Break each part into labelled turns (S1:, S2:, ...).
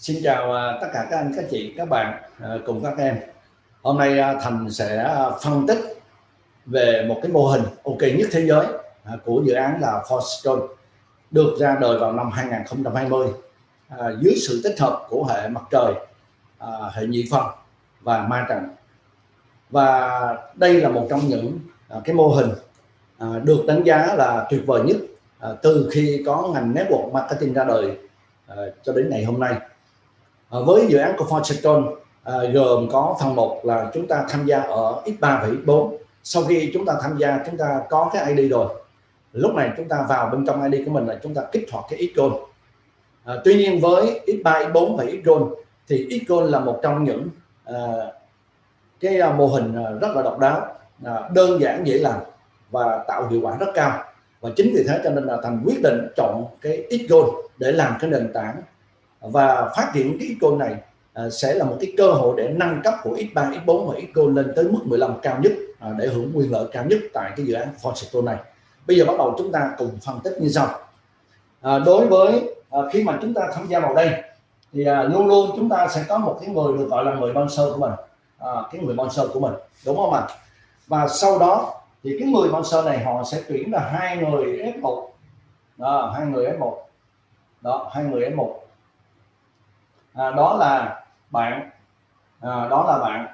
S1: Xin chào à, tất cả các anh, các chị, các bạn à, cùng các em. Hôm nay à, Thành sẽ phân tích về một cái mô hình ok nhất thế giới của dự án là Forstone được ra đời vào năm 2020 dưới sự tích hợp của hệ mặt trời, hệ nhị phân và ma trận Và đây là một trong những cái mô hình được đánh giá là tuyệt vời nhất từ khi có ngành network marketing ra đời cho đến ngày hôm nay à, với dự án của Fortune à, gồm có phần một là chúng ta tham gia ở X3 và X4 sau khi chúng ta tham gia chúng ta có cái ID rồi. Lúc này chúng ta vào bên trong ID của mình là chúng ta kích hoạt cái Xcode à, ờ, tuy nhiên với X3, X4 và Xcode thì Xcode là một trong những à, cái à, mô hình à, rất là độc đáo à, đơn giản dễ làm và tạo hiệu quả rất cao. Và chính vì thế cho nên là thành quyết định chọn cái Xcode để làm cái nền tảng và phát triển cái icon này à, sẽ là một cái cơ hội để nâng cấp của X3, X4 và Xcode lên tới mức 15 cao nhất à, để hưởng quyền lợi cao nhất tại cái dự án Forceto này. Bây giờ bắt đầu chúng ta cùng phân tích như sau. À, đối với à, khi mà chúng ta tham gia vào đây thì à, luôn luôn chúng ta sẽ có một cái người được gọi là người sponsor của mình, à, cái người sponsor của mình, đúng không ạ? Và sau đó thì cái người sponsor này họ sẽ tuyển là hai người F1, à, hai người F1, đó, hai người F1 à, đó là bạn. À, đó là bạn.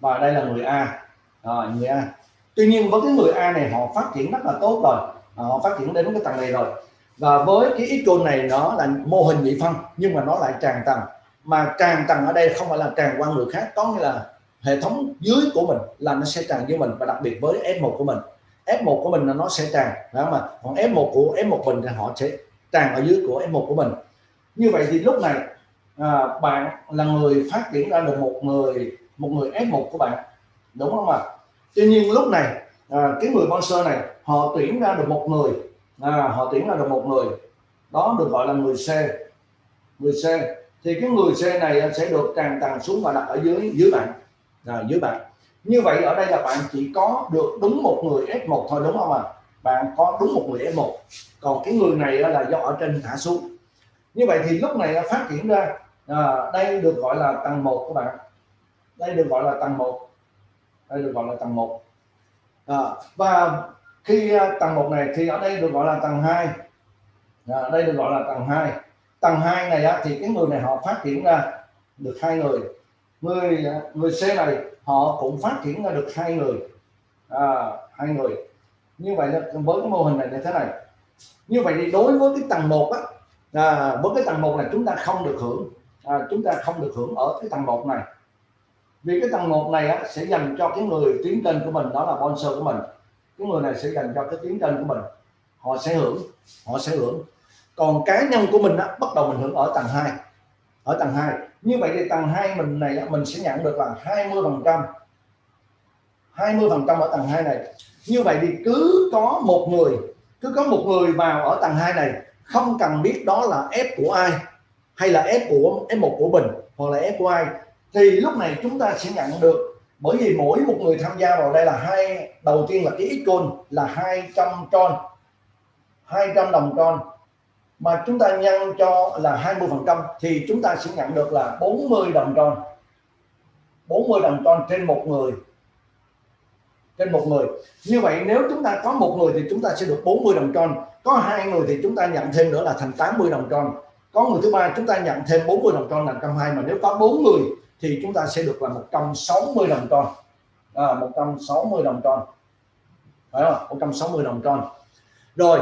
S1: Và đây là người A. À, người A. Tuy nhiên với cái người A này họ phát triển rất là tốt rồi. À, họ phát triển đến cái tầng này rồi. Và với cái icon này nó là mô hình nhị phân nhưng mà nó lại tràn tầng. Mà tràn tầng ở đây không phải là tràn qua người khác có nghĩa là hệ thống dưới của mình là nó sẽ tràn với mình và đặc biệt với F1 của mình. F1 của mình là nó sẽ tràn đó mà còn F1 của F1 mình thì họ sẽ tràn ở dưới của F1 của mình. Như vậy thì lúc này à, bạn là người phát triển ra được một người một người F1 của bạn. Đúng không ạ? Tuy nhiên lúc này à, cái người sponsor này họ tuyển ra được một người. À, họ tuyển ra được một người. Đó được gọi là người C. Người C. Thì cái người C này sẽ được tràn tầng xuống và đặt ở dưới dưới bạn. À, dưới bạn. Như vậy ở đây là bạn chỉ có được đúng một người F1 thôi đúng không ạ? À? bạn có đúng một người F1 còn cái người này là do ở trên thả xuống. Như vậy thì lúc này phát triển ra à, đây được gọi là tầng 1 các bạn. Đây được gọi là tầng 1 đây được gọi là tầng 1 à, và khi à, tầng 1 này thì ở đây được gọi là tầng 2 à, đây được gọi là tầng 2 tầng 2 này á, thì cái người này họ phát triển ra được hai người. Người à, người C này họ cũng phát triển ra được hai người. À, hai người. Như vậy với cái mô hình này như thế này. Như vậy thì đối với cái tầng 1 á à, với cái tầng 1 là chúng ta không được hưởng à, chúng ta không được hưởng ở cái tầng 1 này. Vì cái tầng 1 này á, sẽ dành cho cái người tiến trên của mình đó là sponsor của mình. Cái người này sẽ dành cho cái tiến trên của mình. Họ sẽ hưởng họ sẽ hưởng. Còn cá nhân của mình á, bắt đầu mình hưởng ở tầng 2 ở tầng 2 như vậy thì tầng 2 mình này á, mình sẽ nhận được là 20 phần trăm. 20 phần trăm ở tầng 2 này. Như vậy thì cứ có một người cứ có một người vào ở tầng 2 này không cần biết đó là F của ai hay là F của F1 của mình, hoặc là F của ai, thì lúc này chúng ta sẽ nhận được. Bởi vì mỗi một người tham gia vào đây là hai, đầu tiên là cái icon là 200 tron 200 đồng tron mà chúng ta nhân cho là 20 phần trăm thì chúng ta sẽ nhận được là 40 đồng tron 40 đồng tron trên một người. Trên một người. Như vậy nếu chúng ta có một người thì chúng ta sẽ được 40 đồng tròn có hai người thì chúng ta nhận thêm nữa là thành 80 đồng tròn có người thứ ba chúng ta nhận thêm 40 đồng tròn là 120 mà nếu có bốn người thì chúng ta sẽ được là 160 đồng tròn à, 160 đồng tròn phải không? 160 đồng tròn rồi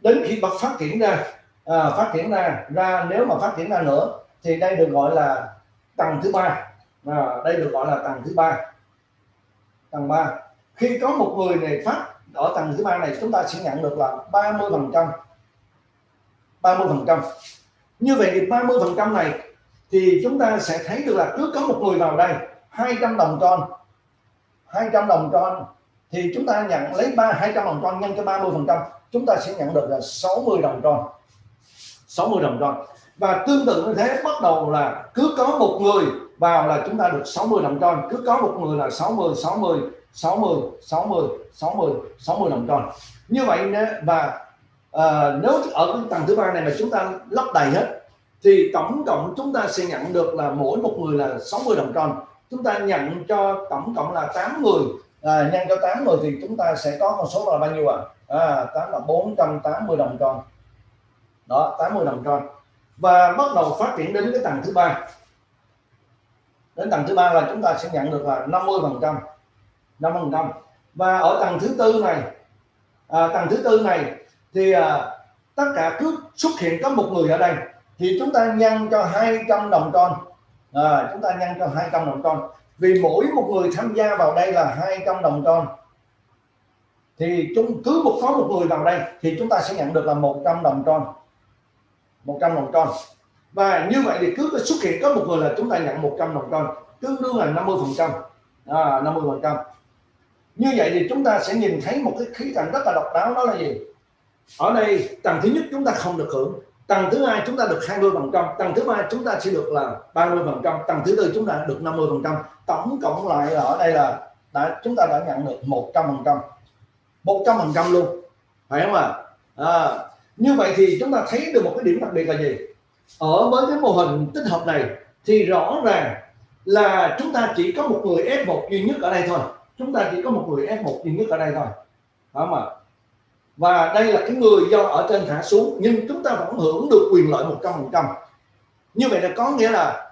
S1: đến khi bắt phát triển ra à, phát triển ra ra nếu mà phát triển ra nữa thì đây được gọi là tầng thứ ba. À, đây được gọi là tầng thứ ba. Tầng 3 khi có một người này phát ở tầng thứ ba này chúng ta sẽ nhận được là 30 phần trăm. 30 phần trăm như vậy thì 30 phần trăm này thì chúng ta sẽ thấy được là cứ có một người vào đây 200 đồng tròn 200 đồng tròn thì chúng ta nhận lấy ba 200 đồng tròn nhân cho 30 phần trăm, chúng ta sẽ nhận được là 60 đồng tròn 60 đồng tròn và tương tự như thế, bắt đầu là cứ có một người vào là chúng ta được 60 đồng tròn cứ có một người là 60 60 60 60 60 60 đồng tròn như vậy và à, nếu ở tầng thứ ba này mà chúng ta lắp đầy hết thì tổng cộng chúng ta sẽ nhận được là mỗi một người là 60 đồng tròn. Chúng ta nhận cho tổng cộng là 8 người à, ờ, nhân cho 8 người thì chúng ta sẽ có con số là bao nhiêu ạ? À? à, 8 là 480 đồng tròn. Đó 80 đồng tròn. Và bắt đầu phát triển đến cái tầng thứ ba. Đến tầng thứ ba là chúng ta sẽ nhận được là 50 phần trăm. 50 phần trăm. Và ở tầng thứ tư này à, tầng thứ tư này thì à, tất cả cứ xuất hiện có một người ở đây thì chúng ta nhân cho 200 đồng con à, chúng ta nhân cho 200 đồng con vì mỗi một người tham gia vào đây là 200 đồng con thì chúng cứ một có một người vào đây thì chúng ta sẽ nhận được là 100 đồng con 100 đồng con và như vậy thì cứ xuất hiện có một người là chúng ta nhận 100 đồng con tương đương là 50 phần trăm. À, 50 phần trăm. Như vậy thì chúng ta sẽ nhìn thấy một cái khí cảnh rất là độc đáo đó là gì? Ở đây tầng thứ nhất chúng ta không được hưởng tầng thứ hai chúng ta được 20 phần trăm tầng thứ ba chúng ta sẽ được là 30 phần trăm tầng thứ tư chúng ta được 50 phần trăm. Tổng cộng lại ở đây là đã chúng ta đã nhận được 100 phần trăm 100 phần trăm luôn phải không ạ? À? à, như vậy thì chúng ta thấy được một cái điểm đặc biệt là gì? Ở với cái mô hình tích hợp này thì rõ ràng là chúng ta chỉ có một người F1 duy nhất ở đây thôi. Chúng ta chỉ có một người F1 duy nhất ở đây thôi phải không ạ? Và đây là cái người do ở trên thả xuống nhưng chúng ta vẫn hưởng được quyền lợi 100% như vậy là có nghĩa là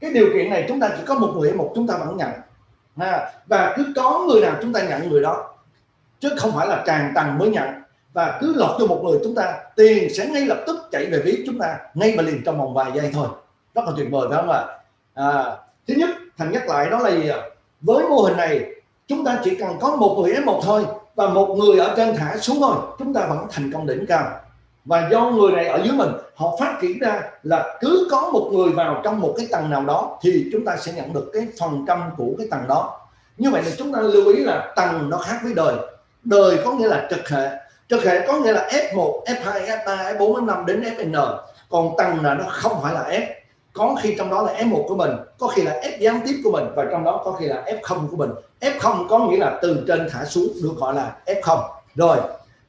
S1: cái điều kiện này chúng ta chỉ có một người một chúng ta vẫn nhận ha. và cứ có người nào chúng ta nhận người đó chứ không phải là tràn tầng mới nhận. Và cứ lọt cho một người chúng ta tiền sẽ ngay lập tức chạy về ví chúng ta ngay và liền trong vòng vài giây thôi. Rất là tuyệt vời phải không ạ? À, thứ nhất thành nhắc lại đó là gì với mô hình này chúng ta chỉ cần có một người F1 thôi và một người ở trên thả xuống thôi. Chúng ta vẫn thành công đỉnh cao. Và do người này ở dưới mình họ phát triển ra là cứ có một người vào trong một cái tầng nào đó thì chúng ta sẽ nhận được cái phần trăm của cái tầng đó. Như vậy là chúng ta lưu ý là tầng nó khác với đời. Đời có nghĩa là trực hệ. Trực hệ có nghĩa là F1, F2, F3, F4, F5 đến Fn còn tầng là nó không phải là F có khi trong đó là F1 của mình có khi là F gián tiếp của mình và trong đó có khi là F0 của mình. F0 có nghĩa là từ trên thả xuống được gọi là F0 rồi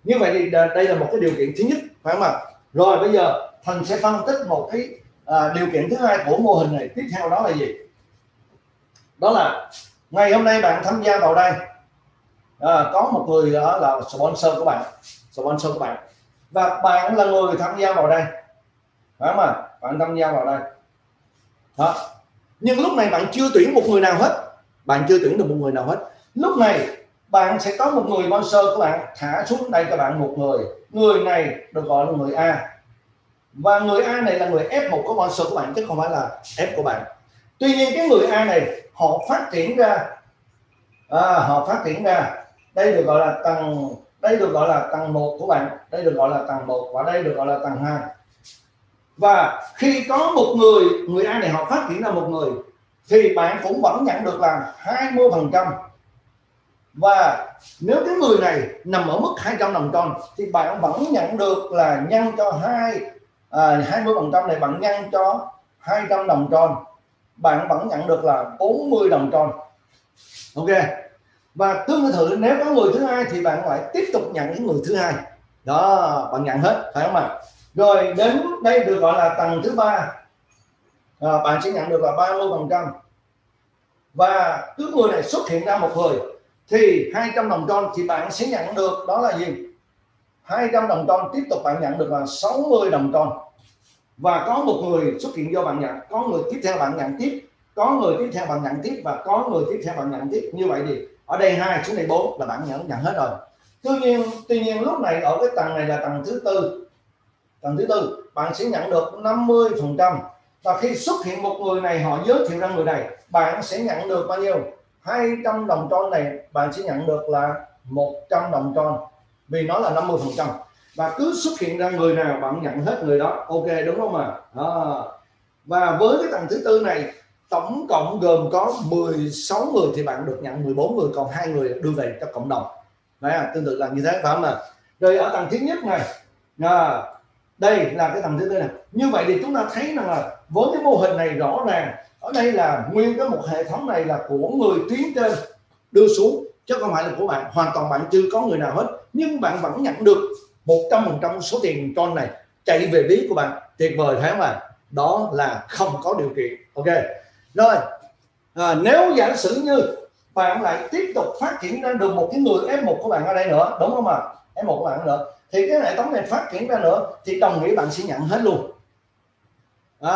S1: như vậy thì đây là một cái điều kiện thứ nhất phải không ạ? Rồi bây giờ thành sẽ phân tích một cái à, điều kiện thứ hai của mô hình này. Tiếp theo đó là gì? Đó là ngày hôm nay bạn tham gia vào đây à, có một người đó là sponsor của bạn sponsor của bạn. Và bạn là người tham gia vào đây phải không ạ? Bạn tham gia vào đây đó. nhưng lúc này bạn chưa tuyển một người nào hết. Bạn chưa tuyển được một người nào hết. Lúc này bạn sẽ có một người sponsor của bạn thả xuống đây cho bạn một người. Người này được gọi là người A. Và người A này là người F1 của sponsor của bạn chứ không phải là F của bạn. Tuy nhiên cái người A này họ phát triển ra. À, họ phát triển ra. Đây được gọi là tầng đây được gọi là tầng 1 của bạn. Đây được gọi là tầng 1 và đây được gọi là tầng 2 và khi có một người người ai này họ phát triển ra một người thì bạn cũng vẫn nhận được là 20 phần trăm. Và nếu cái người này nằm ở mức 200 đồng tròn thì bạn vẫn nhận được là nhân cho hai à, 20 phần trăm này bạn nhân cho 200 đồng tròn. Bạn vẫn nhận được là 40 đồng tròn. Ok. Và tương tự nếu có người thứ hai thì bạn lại tiếp tục nhận cái người thứ hai. Đó bạn nhận hết phải không ạ? Rồi đến đây được gọi là tầng thứ ba. À, bạn sẽ nhận được là 30 phần trăm. Và cứ người này xuất hiện ra một người thì 200 đồng tròn thì bạn sẽ nhận được đó là gì? 200 đồng tròn tiếp tục bạn nhận được là 60 đồng tròn và có một người xuất hiện do bạn nhận có người tiếp theo bạn nhận tiếp có người tiếp theo bạn nhận tiếp và có người tiếp theo bạn nhận tiếp. Như vậy thì ở đây hai xuống đây bốn là bạn nhận nhận hết rồi. Tuy nhiên tuy nhiên lúc này ở cái tầng này là tầng thứ tư tầng thứ tư bạn sẽ nhận được 50 phần trăm. Và khi xuất hiện một người này họ giới thiệu ra người này bạn sẽ nhận được bao nhiêu? 200 đồng tròn này bạn sẽ nhận được là 100 đồng tròn. Vì nó là 50 phần trăm. Và cứ xuất hiện ra người nào bạn nhận hết người đó. Ok đúng không ạ? À? và với cái tầng thứ tư này tổng cộng gồm có 16 người thì bạn được nhận 14 người còn hai người đưa về cho cộng đồng. Đấy à, tương tự là như thế phải không ạ? Rồi ở tầng thứ nhất này à, đây là cái tầng thứ tư này. Như vậy thì chúng ta thấy rằng là với cái mô hình này rõ ràng ở đây là nguyên cái một hệ thống này là của người tuyến trên đưa xuống chứ không phải là của bạn. Hoàn toàn bạn chưa có người nào hết. Nhưng bạn vẫn nhận được một trăm phần trăm số tiền con này. Chạy về ví của bạn. Tuyệt vời thế không đó là không có điều kiện. Ok. Rồi. À, nếu giả sử như bạn lại tiếp tục phát triển ra được một cái người F1 của bạn ở đây nữa đúng không ạ? F1 của bạn nữa thì cái hệ thống này phát triển ra nữa, thì đồng nghĩa bạn sẽ nhận hết luôn. À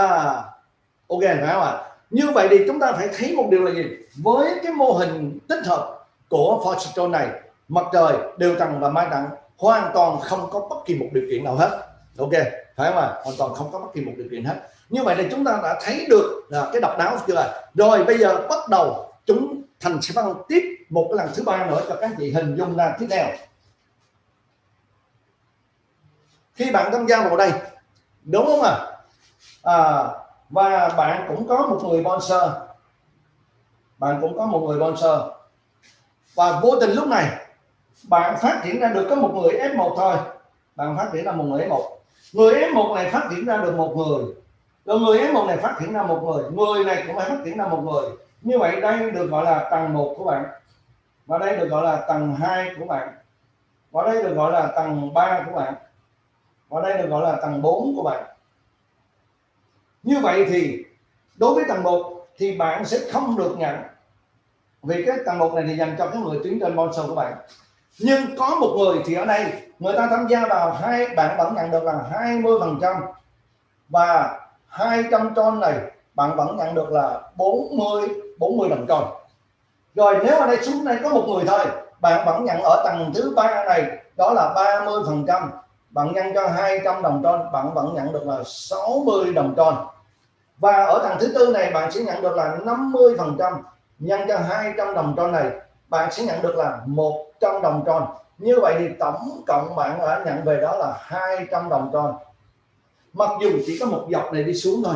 S1: ok, phải không ạ? Như vậy thì chúng ta phải thấy một điều là gì? Với cái mô hình tích hợp của Fortune này, mặt trời, đều tầng và mai tầng hoàn toàn không có bất kỳ một điều kiện nào hết. Ok, phải không ạ? Hoàn toàn không có bất kỳ một điều kiện hết. Như vậy thì chúng ta đã thấy được là cái độc đáo chưa? Rồi bây giờ bắt đầu chúng thành sẽ phân tiếp một cái lần thứ ba nữa cho các chị hình dung ra tiếp theo khi bạn tham gia vào đây đúng không ạ? À? à, và bạn cũng có một người sponsor. Bạn cũng có một người sponsor. Và vô tình lúc này bạn phát triển ra được có một người F1 thôi. Bạn phát triển ra một người F1 người F1 này phát triển ra được một người. Rồi người F1 này phát triển ra một người. Người này cũng phải phát triển ra một người. Như vậy đây được gọi là tầng 1 của bạn. Và đây được gọi là tầng 2 của bạn. Và đây được gọi là tầng 3 của bạn và đây được gọi là tầng 4 của bạn. Như vậy thì đối với tầng 1 thì bạn sẽ không được nhận. Vì cái tầng 1 này thì dành cho cái người tuyến trên sponsor của bạn. Nhưng có một người thì ở đây, người ta tham gia vào hai, bạn vẫn nhận được là 20 phần trăm. Và 200 ton này, bạn vẫn nhận được là 40 40 đồng tròn rồi nếu ở đây xuống đây có một người thôi, bạn vẫn nhận ở tầng thứ ba này, đó là 30 phần trăm bạn nhân cho 200 đồng tròn bạn vẫn nhận được là 60 đồng tròn và ở tầng thứ tư này, bạn sẽ nhận được là 50 phần trăm. Nhân cho 200 đồng tròn này, bạn sẽ nhận được là 100 đồng tròn như vậy thì tổng cộng bạn đã nhận về đó là 200 đồng tròn mặc dù chỉ có một dọc này đi xuống thôi.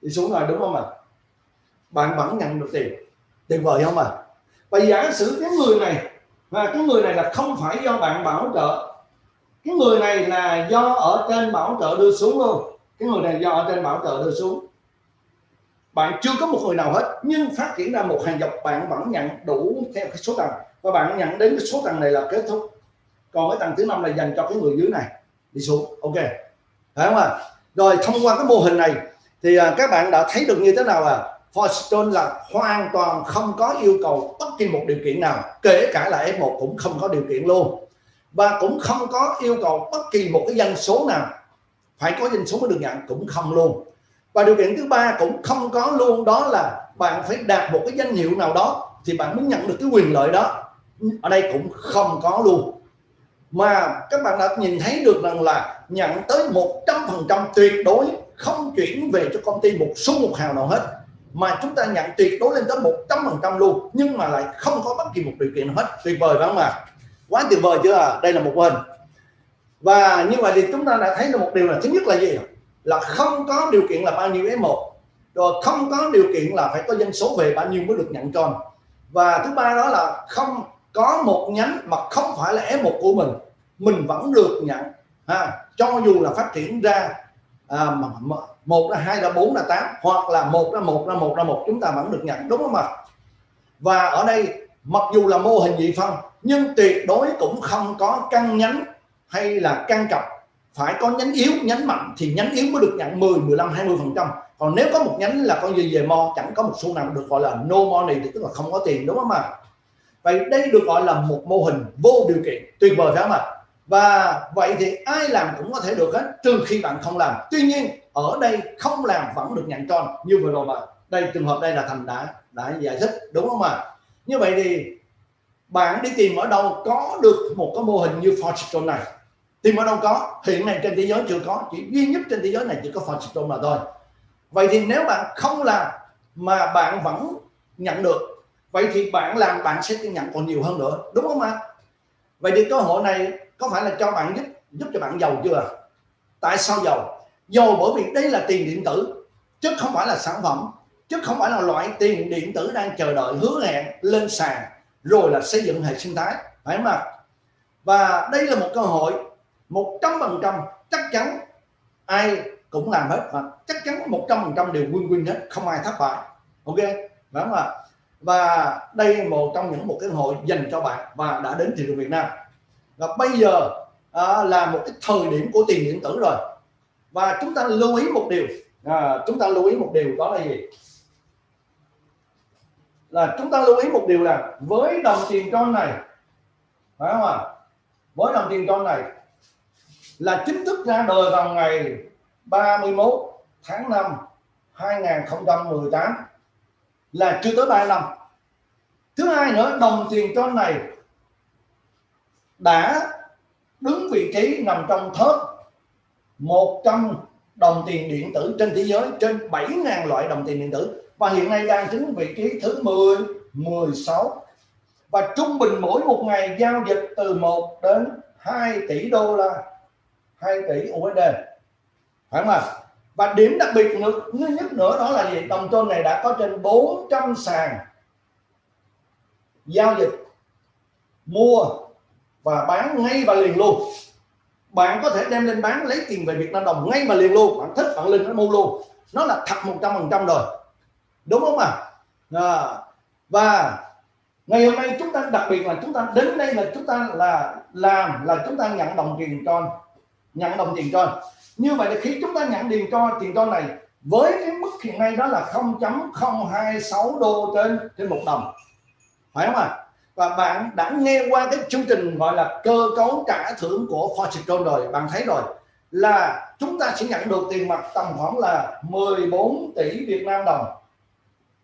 S1: Đi xuống rồi đúng không ạ? Bạn vẫn nhận được tiền. Tuyệt vời không ạ? À? và giả sử cái người này, và cái người này là không phải do bạn bảo trợ cái người này là do ở trên bảo trợ đưa xuống luôn. Cái người này do ở trên bảo trợ đưa xuống. Bạn chưa có một người nào hết, nhưng phát triển ra một hàng dọc bạn vẫn nhận đủ theo cái số tầng. Và bạn nhận đến cái số tầng này là kết thúc. Còn cái tầng thứ năm là dành cho cái người dưới này, đi xuống. Ok. Phải không ạ? À? rồi, thông qua cái mô hình này, thì à, các bạn đã thấy được như thế nào à Forstone là hoàn toàn không có yêu cầu bất kỳ một điều kiện nào, kể cả là F1 cũng không có điều kiện luôn và cũng không có yêu cầu bất kỳ một cái dân số nào phải có dân số mới được nhận, cũng không luôn. Và điều kiện thứ ba cũng không có luôn, đó là bạn phải đạt một cái danh hiệu nào đó thì bạn mới nhận được cái quyền lợi đó. Ở đây cũng không có luôn. Mà các bạn đã nhìn thấy được rằng là nhận tới 100% tuyệt đối không chuyển về cho công ty một số một hào nào hết, mà chúng ta nhận tuyệt đối lên tới 100% luôn, nhưng mà lại không có bất kỳ một điều kiện nào hết. Tuyệt vời phải không ạ? Quá tuyệt vời chưa? À đây là một hình. Và như vậy thì chúng ta đã thấy được một điều là thứ nhất là gì là không có điều kiện là bao nhiêu F1 rồi không có điều kiện là phải có dân số về bao nhiêu mới được nhận tròn và thứ ba đó là không có một nhánh mà không phải là F1 của mình mình vẫn được nhận ha. Cho dù là phát triển ra à, một là hai là bốn là tám hoặc là một là một là một là một chúng ta vẫn được nhận đúng không ạ? Và ở đây mặc dù là mô hình dị phân nhưng tuyệt đối cũng không có căn nhánh hay là căn cặp phải có nhánh yếu, nhánh mạnh thì nhánh yếu mới được nhận 10 15 20 phần trăm. Còn nếu có một nhánh là con gì về mo, chẳng có một xu nào được gọi là no money thì tức là không có tiền, đúng không ạ? Vậy đây được gọi là một mô hình vô điều kiện, tuyệt vời phải không ạ? Và vậy thì ai làm cũng có thể được hết, trừ khi bạn không làm. Tuy nhiên, ở đây không làm vẫn được nhận tròn, như vừa rồi mà đây, trường hợp đây là thành đã đã giải thích, đúng không ạ? Như vậy thì bạn đi tìm ở đâu có được một cái mô hình như Fortune này. Tìm ở đâu có, hiện nay trên thế giới chưa có, chỉ duy nhất trên thế giới này chỉ có Fortune mà thôi. Vậy thì nếu bạn không làm mà bạn vẫn nhận được, vậy thì bạn làm bạn sẽ nhận còn nhiều hơn nữa, đúng không ạ? Vậy thì cơ hội này có phải là cho bạn giúp giúp cho bạn giàu chưa? Tại sao giàu? Giàu bởi vì đây là tiền điện tử, chứ không phải là sản phẩm, chứ không phải là loại tiền điện tử đang chờ đợi hứa hẹn lên sàn rồi là xây dựng hệ sinh thái. Phải không ạ? Và đây là một cơ hội một trăm phần trăm chắc chắn ai cũng làm hết và chắc chắn một trăm phần trăm đều win win hết không ai thất bại. Ok? Phải không ạ? Và đây là một trong những một cái hội dành cho bạn và đã đến thị trường Việt Nam. Và bây giờ à, là một cái thời điểm của tiền điện tử rồi. Và chúng ta lưu ý một điều. À, chúng ta lưu ý một điều đó là gì? Là chúng ta lưu ý một điều là với đồng tiền con này, phải không ạ? Với đồng tiền con này là chính thức ra đời vào ngày 31 tháng 5 2018 là chưa tới 3 năm. Thứ hai nữa, đồng tiền con này đã đứng vị trí nằm trong top 100 đồng tiền điện tử trên thế giới, trên 7.000 loại đồng tiền điện tử và hiện nay đang đứng vị trí thứ 10 16 và trung bình mỗi một ngày giao dịch từ 1 đến 2 tỷ đô la 2 tỷ USD phải không ạ? Và điểm đặc biệt nữa, nhất nữa đó là gì? Đồng tôn này đã có trên 400 sàn giao dịch mua và bán ngay và liền luôn. Bạn có thể đem lên bán lấy tiền về Việt Nam đồng ngay mà liền luôn. Bạn thích bạn lên nó mua luôn. Nó là thật một trăm phần trăm rồi đúng không ạ à? à, và ngày hôm nay chúng ta đặc biệt là chúng ta đến đây là chúng ta là làm là chúng ta nhận đồng tiền tròn nhận đồng tiền tròn như vậy là khi chúng ta nhận tiền cho tiền cho này với cái mức hiện nay đó là 0.026 đô trên trên một đồng phải không ạ à? và bạn đã nghe qua cái chương trình gọi là cơ cấu trả thưởng của Fortune rồi bạn thấy rồi là chúng ta sẽ nhận được tiền mặt tầm khoảng là 14 tỷ Việt Nam đồng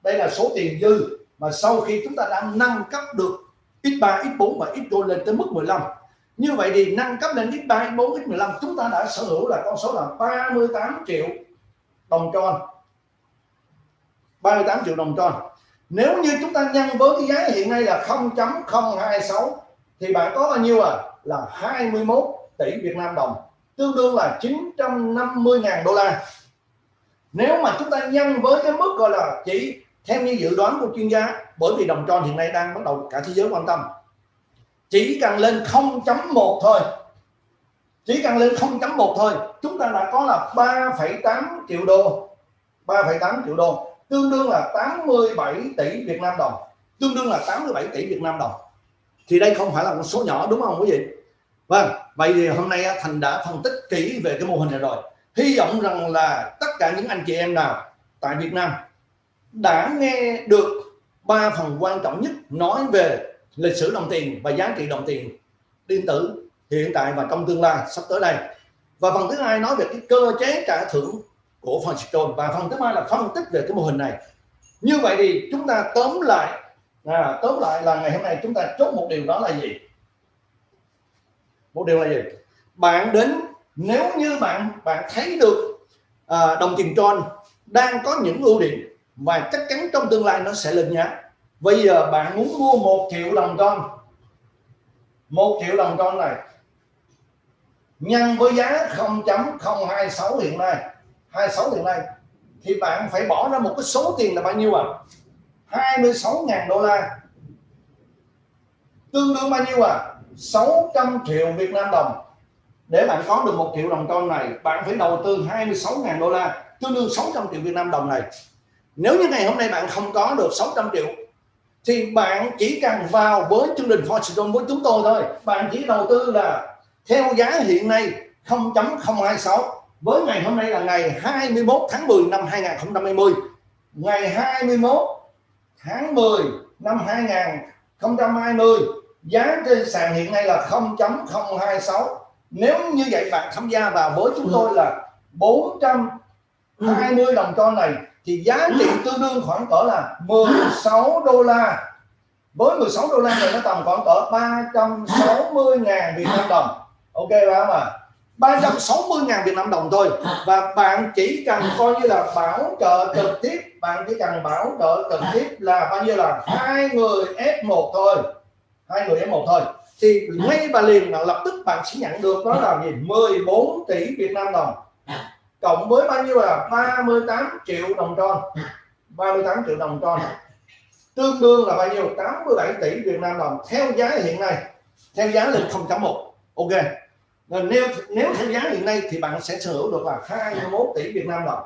S1: đây là số tiền dư mà sau khi chúng ta đã nâng cấp được x3 x4 và x lên tới mức 15 như vậy thì nâng cấp lên x3 x4 x15 chúng ta đã sở hữu là con số là 38 triệu đồng tròn. 38 triệu đồng tròn. Nếu như chúng ta nhân với cái giá hiện nay là 0.026 thì bạn có bao nhiêu à? Là 21 tỷ Việt Nam đồng, tương đương là 950.000 đô la. Nếu mà chúng ta nhân với cái mức gọi là chỉ theo như dự đoán của chuyên gia bởi vì đồng tròn hiện nay đang bắt đầu cả thế giới quan tâm chỉ cần lên 0.1 thôi. Chỉ cần lên 0.1 thôi chúng ta đã có là 3,8 triệu đô. 3,8 triệu đô tương đương là 87 tỷ Việt Nam đồng. Tương đương là 87 tỷ Việt Nam đồng. Thì đây không phải là một số nhỏ đúng không quý vị? Vâng vậy thì hôm nay Thành đã phân tích kỹ về cái mô hình này rồi. Hy vọng rằng là tất cả những anh chị em nào tại Việt Nam đã nghe được ba phần quan trọng nhất nói về lịch sử đồng tiền và giá trị đồng tiền điện tử hiện tại và trong tương lai sắp tới đây. Và phần thứ hai nói về cái cơ chế trả thưởng của phần và phần thứ ba là phân tích về cái mô hình này. Như vậy thì chúng ta tóm lại à, tóm lại là ngày hôm nay chúng ta chốt một điều đó là gì? Một điều là gì? Bạn đến nếu như bạn bạn thấy được à, đồng tiền tròn đang có những ưu điểm và chắc chắn trong tương lai nó sẽ lên giá. Bây giờ bạn muốn mua một triệu đồng con, một triệu đồng con này nhân với giá 0.026 hiện nay 26 hiện nay thì bạn phải bỏ ra một cái số tiền là bao nhiêu à? 26.000 đô la. Tương đương bao nhiêu à? 600 triệu Việt Nam đồng. Để bạn có được một triệu đồng con này bạn phải đầu tư 26.000 đô la tương đương 600 triệu Việt Nam đồng này nếu như ngày hôm nay bạn không có được 600 triệu thì bạn chỉ cần vào với chương trình Fortune với chúng tôi thôi. Bạn chỉ đầu tư là theo giá hiện nay 0.026 với ngày hôm nay là ngày 21 tháng 10 năm 2020 ngày 21 tháng 10 năm 2020 giá trên sàn hiện nay là 0.026 nếu như vậy bạn tham gia vào với chúng tôi là 420 đồng con này thì giá trị tương đương khoảng cỡ là 16 đô la. Với 16 đô la thì nó tầm khoảng cỡ 360 ngàn Việt Nam đồng. Ok không ạ? 360 ngàn Việt Nam đồng thôi. Và bạn chỉ cần coi như là bảo trợ trực tiếp, bạn chỉ cần bảo trợ trực tiếp là bao nhiêu là hai người F1 thôi. Hai người F1 thôi. Thì ngay và liền là lập tức bạn sẽ nhận được đó là gì? 14 tỷ Việt Nam đồng cộng với bao nhiêu là 38 triệu đồng tròn. 38 triệu đồng tròn. Tương đương là bao nhiêu? 87 tỷ Việt Nam đồng theo giá hiện nay. Theo giá lên 0.1 ok. Nên nếu nếu theo giá hiện nay thì bạn sẽ sở hữu được là 21 tỷ Việt Nam đồng.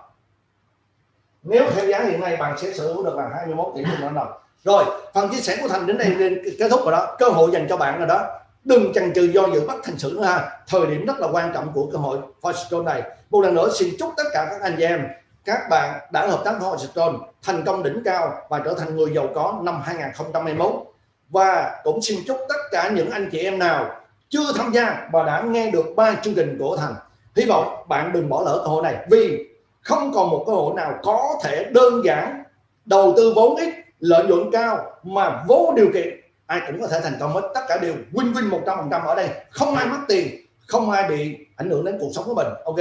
S1: Nếu theo giá hiện nay, bạn sẽ sở hữu được là 21 tỷ Việt Nam đồng. Rồi, phần chia sẻ của thành đến đây kết thúc rồi đó. Cơ hội dành cho bạn rồi đó đừng chần chừ do dự bắt thành sự nữa ha. Thời điểm rất là quan trọng của cơ hội Fortune này. Một lần nữa xin chúc tất cả các anh chị em, các bạn đã hợp tác với Horizon thành công đỉnh cao và trở thành người giàu có năm 2021 và cũng xin chúc tất cả những anh chị em nào chưa tham gia và đã nghe được ba chương trình của Thành. Hy vọng bạn đừng bỏ lỡ cơ hội này vì không còn một cơ hội nào có thể đơn giản đầu tư vốn ít, lợi nhuận cao mà vô điều kiện ai cũng có thể thành công hết. Tất cả đều win win một trăm phần trăm ở đây. Không ai mất tiền không ai bị ảnh hưởng đến cuộc sống của mình. Ok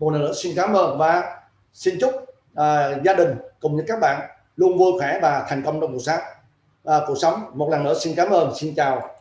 S1: một lần nữa xin cảm ơn và xin chúc uh, gia đình cùng với các bạn luôn vui khỏe và thành công trong cuộc sống uh, à, cuộc sống. Một lần nữa xin cảm ơn xin chào.